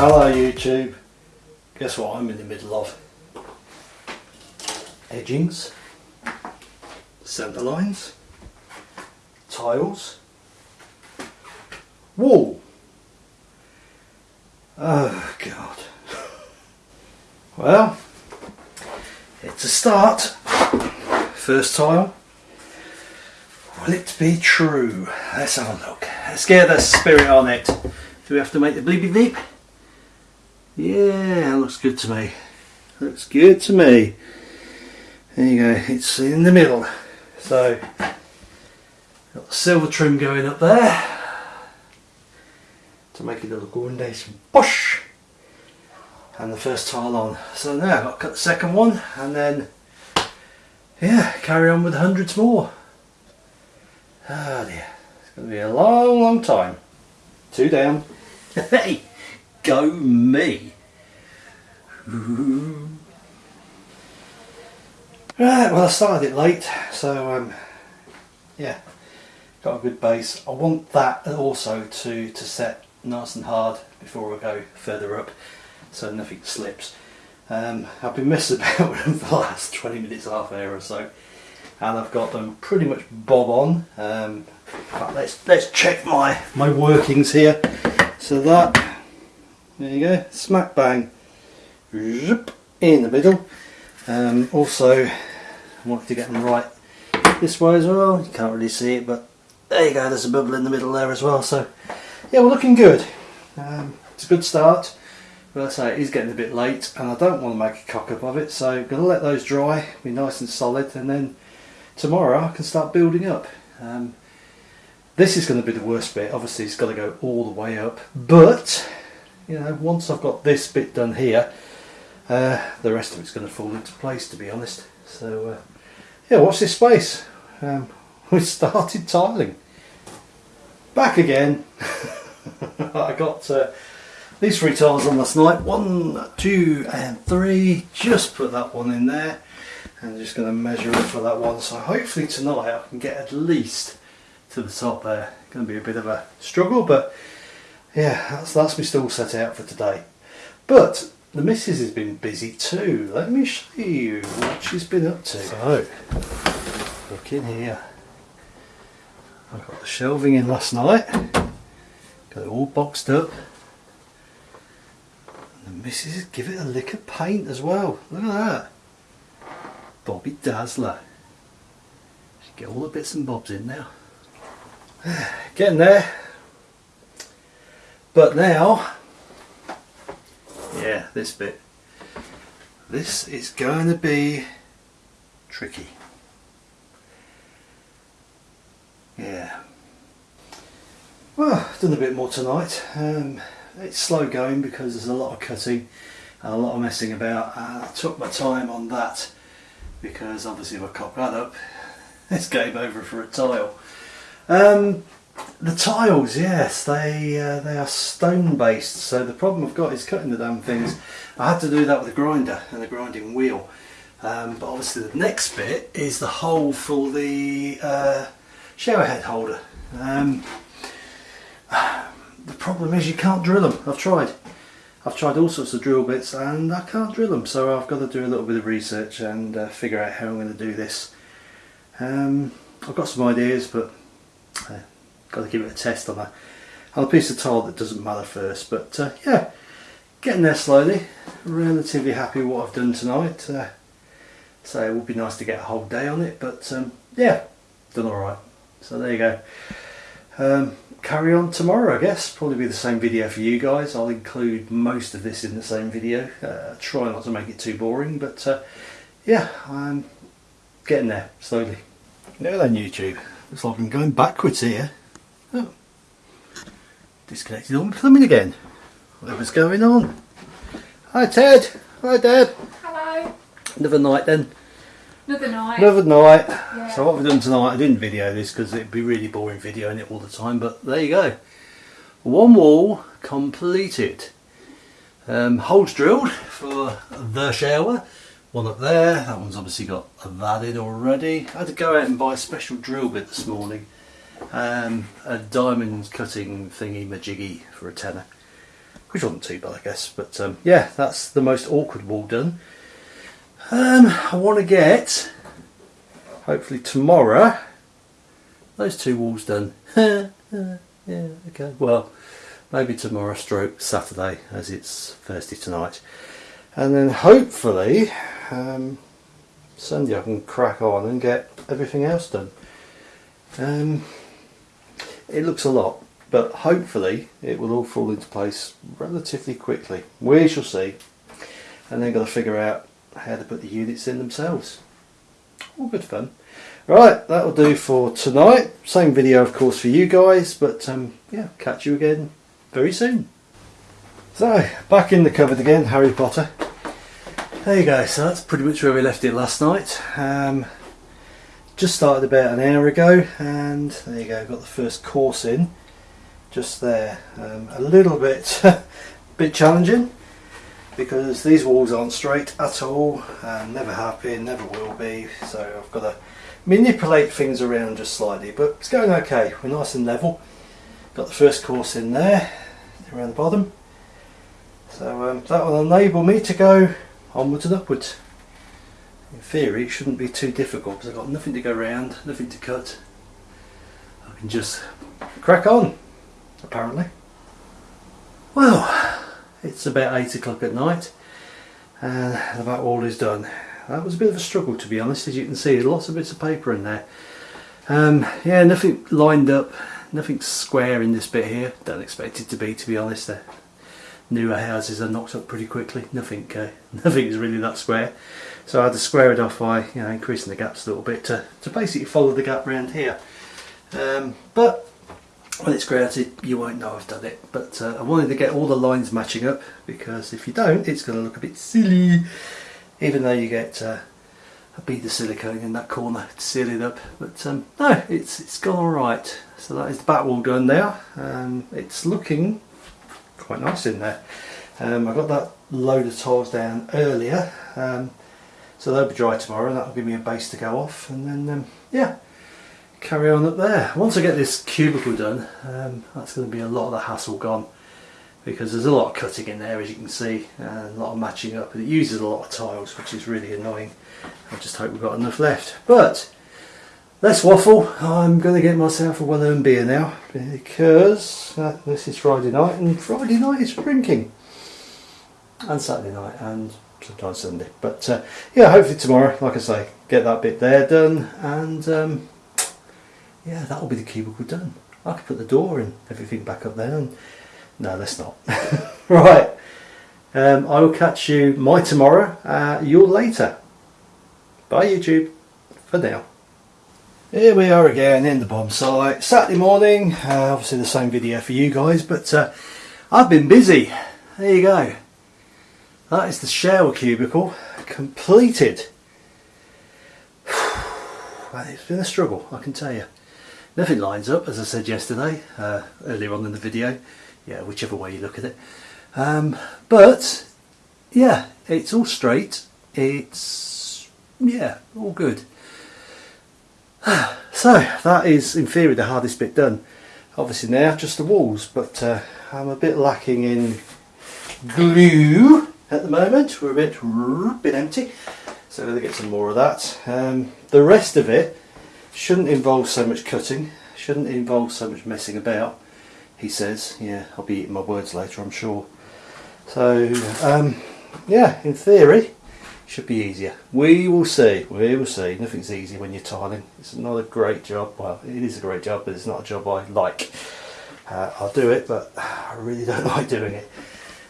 Hello YouTube. Guess what I'm in the middle of? Edgings, centre lines, tiles, wall. Oh god. Well, it's a start. First tile. Will it be true? Let's have a look. Let's get the spirit on it. Do we have to make the bleepy bleep? Yeah, looks good to me. Looks good to me. There you go, it's in the middle. So, got the silver trim going up there to make it look all nice and bush and the first tile on. So now I've got to cut the second one and then yeah, carry on with hundreds more. Oh dear, it's going to be a long, long time. Two down. hey, go me. Right, well I started it late, so um, yeah, got a good base. I want that also to, to set nice and hard before I go further up so nothing slips. Um, I've been messing about with them for the last 20 minutes, half an hour or so and I've got them pretty much bob on. Um, let's let's check my, my workings here. So that, there you go, smack bang, in the middle. Um, also, I wanted to get them right this way as well. You can't really see it, but there you go, there's a bubble in the middle there as well. So yeah, we're looking good. Um, it's a good start. But I say it is getting a bit late and I don't want to make a cock up of it so I'm going to let those dry, be nice and solid and then tomorrow I can start building up. Um, this is going to be the worst bit, obviously it's got to go all the way up but you know once I've got this bit done here uh, the rest of it's going to fall into place to be honest. So uh, yeah watch this space. Um, we started tiling. Back again. I got uh, these three tiles on last night. One, two and three. Just put that one in there. I'm just going to measure it for that one. So hopefully tonight I can get at least to the top there. Going to be a bit of a struggle, but yeah, that's, that's me still set out for today. But the missus has been busy too. Let me show you what she's been up to. So, look in here. I got the shelving in last night. Got it all boxed up. And the missus give it a lick of paint as well. Look at that. Bobby Dazzler. Get all the bits and bobs in now. Getting there. But now, yeah, this bit. This is going to be tricky. Yeah. Well, done a bit more tonight. Um, it's slow going because there's a lot of cutting and a lot of messing about. And I took my time on that because obviously if I cock that up it's game over for a tile. Um, the tiles, yes, they uh, they are stone based so the problem I've got is cutting the damn things. I had to do that with a grinder and a grinding wheel um, but obviously the next bit is the hole for the uh, shower head holder. Um, the problem is you can't drill them, I've tried. I've tried all sorts of drill bits and I can't drill them so I've got to do a little bit of research and uh, figure out how I'm going to do this. Um, I've got some ideas but uh, got to give it a test on a, on a piece of tile that doesn't matter first but uh, yeah. Getting there slowly. Relatively happy with what I've done tonight. Uh, so it would be nice to get a whole day on it but um, yeah. Done alright so there you go. Um, carry on tomorrow I guess. Probably be the same video for you guys. I'll include most of this in the same video. Uh, try not to make it too boring but uh, yeah I'm getting there slowly. Now then YouTube. Looks like I'm going backwards here oh. disconnected all my plumbing again whatever's going on hi Ted hi Dad hello another night then Another night. Another night. Yeah. So what we've done tonight, I didn't video this because it'd be really boring videoing it all the time, but there you go. One wall completed. Um, holes drilled for the shower. One up there, that one's obviously got that in already. I had to go out and buy a special drill bit this morning. Um, a diamond cutting thingy majiggy for a tenner. which wasn't too bad, I guess. But um, yeah, that's the most awkward wall done. Um, I want to get, hopefully tomorrow, those two walls done. yeah, okay. Well, maybe tomorrow, stroke Saturday, as it's Thursday tonight, and then hopefully um, Sunday I can crack on and get everything else done. Um, it looks a lot, but hopefully it will all fall into place relatively quickly. We shall see. And then got to figure out how to put the units in themselves. All good fun. Right, that'll do for tonight. Same video, of course, for you guys, but um, yeah, catch you again very soon. So, back in the cupboard again, Harry Potter. There you go, so that's pretty much where we left it last night. Um, just started about an hour ago, and there you go, got the first course in, just there. Um, a little bit, bit challenging, because these walls aren't straight at all, and never have been, never will be, so I've got to manipulate things around just slightly, but it's going okay, we're nice and level. Got the first course in there, around the bottom. So um, that will enable me to go onwards and upwards. In theory it shouldn't be too difficult because I've got nothing to go around, nothing to cut. I can just crack on, apparently. Well, it's about 8 o'clock at night and about all is done. That was a bit of a struggle to be honest, as you can see, lots of bits of paper in there. Um, yeah, nothing lined up, nothing square in this bit here. Don't expect it to be, to be honest. The newer houses are knocked up pretty quickly. Nothing, uh, nothing is really that square. So I had to square it off by you know, increasing the gaps a little bit to, to basically follow the gap around here. Um, but when it's grouted, you won't know I've done it. But uh, I wanted to get all the lines matching up because if you don't, it's going to look a bit silly. Even though you get uh, a bead of silicone in that corner to seal it up. But um, no, it's it's gone all right. So that is the back wall done now. Um, it's looking quite nice in there. Um, I got that load of tiles down earlier, um, so they'll be dry tomorrow. That'll give me a base to go off, and then um, yeah, carry on up there. Once I get this cubicle done, um, that's going to be a lot of the hassle gone because there's a lot of cutting in there as you can see and a lot of matching up and it uses a lot of tiles which is really annoying I just hope we've got enough left but let's waffle I'm going to get myself a well-earned beer now because uh, this is Friday night and Friday night is drinking and Saturday night and sometimes Sunday but uh, yeah hopefully tomorrow like I say get that bit there done and um, yeah that'll be the cubicle done I could put the door and everything back up there and no, let's not. right. Um, I will catch you my tomorrow, uh, your later. Bye YouTube. For now. Here we are again in the bomb site. Saturday morning. Uh, obviously the same video for you guys, but uh, I've been busy. There you go. That is the shower cubicle completed. it's been a struggle, I can tell you. Nothing lines up, as I said yesterday, uh, earlier on in the video yeah, whichever way you look at it. Um, but yeah, it's all straight. It's yeah, all good. So that is in theory the hardest bit done. Obviously now just the walls, but uh, I'm a bit lacking in glue at the moment. We're a bit, a bit empty, so to get some more of that. Um, the rest of it shouldn't involve so much cutting, shouldn't involve so much messing about he says. Yeah, I'll be eating my words later, I'm sure. So, um, yeah, in theory, should be easier. We will see. We will see. Nothing's easy when you're tiling. It's not a great job. Well, it is a great job, but it's not a job I like. Uh, I'll do it, but I really don't like doing it.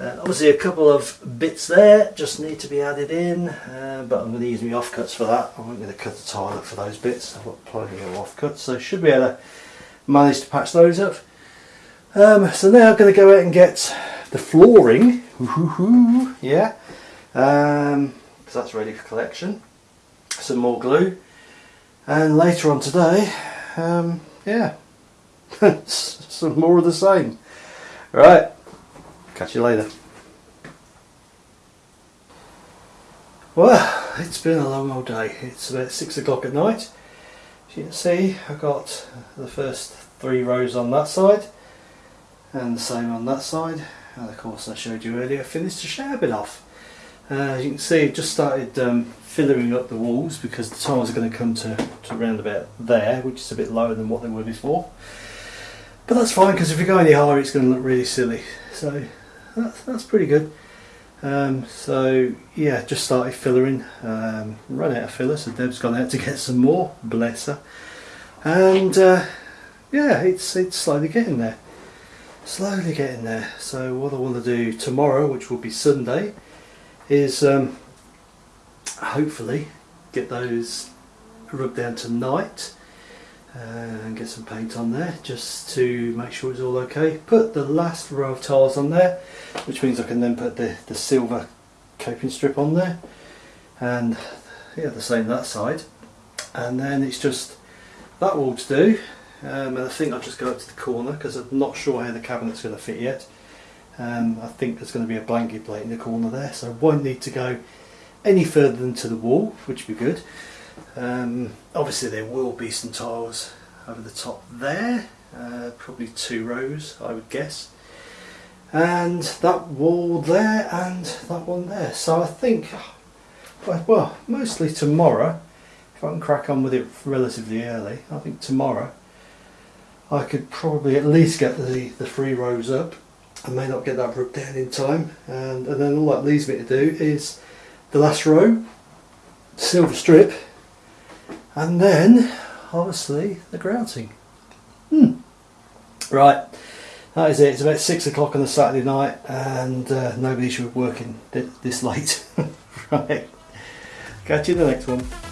Uh, obviously a couple of bits there just need to be added in, uh, but I'm going to use my offcuts for that. I'm not going to cut the tile up for those bits. I've got plenty of offcuts, so should be able to manage to patch those up. Um, so now I'm going to go out and get the flooring, yeah, um, because that's ready for collection. Some more glue, and later on today, um, yeah, some more of the same. Right, catch you later. Well, it's been a long old day. It's about six o'clock at night. As you can see, I've got the first three rows on that side and the same on that side and of course I showed you earlier, finished the shower bit off. Uh, as you can see, it just started um, filling up the walls because the tiles are going to come to, to around about there, which is a bit lower than what they were before. But that's fine because if you go any higher, it's going to look really silly. So that's, that's pretty good. Um, so yeah, just started fillering. Um, run out of filler, so Deb's gone out to get some more. Bless her. And uh, yeah, it's it's slowly getting there. Slowly getting there. So what I want to do tomorrow, which will be Sunday, is um, hopefully get those rubbed down tonight and get some paint on there just to make sure it's all okay. Put the last row of tiles on there, which means I can then put the, the silver coping strip on there. And yeah the same that side. And then it's just that wall to do. Um, and I think I'll just go up to the corner because I'm not sure how the cabinet's going to fit yet um, I think there's going to be a blanket plate in the corner there so I won't need to go any further than to the wall which would be good um, obviously there will be some tiles over the top there, uh, probably two rows I would guess. And that wall there and that one there. So I think, well, mostly tomorrow, if I can crack on with it relatively early, I think tomorrow I could probably at least get the, the three rows up. I may not get that rubbed down in time. And, and then all that leaves me to do is the last row, silver strip, and then obviously the grouting. Hmm. Right, that is it. It's about six o'clock on a Saturday night, and uh, nobody should be working this late. right, catch you in the next one.